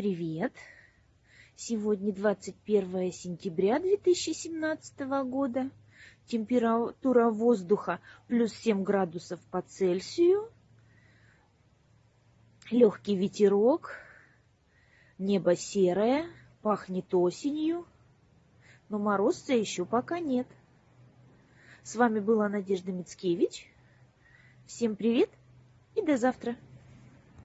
привет! Сегодня 21 сентября 2017 года. Температура воздуха плюс 7 градусов по Цельсию. Легкий ветерок. Небо серое. Пахнет осенью. Но морозца еще пока нет. С вами была Надежда Мицкевич. Всем привет и до завтра!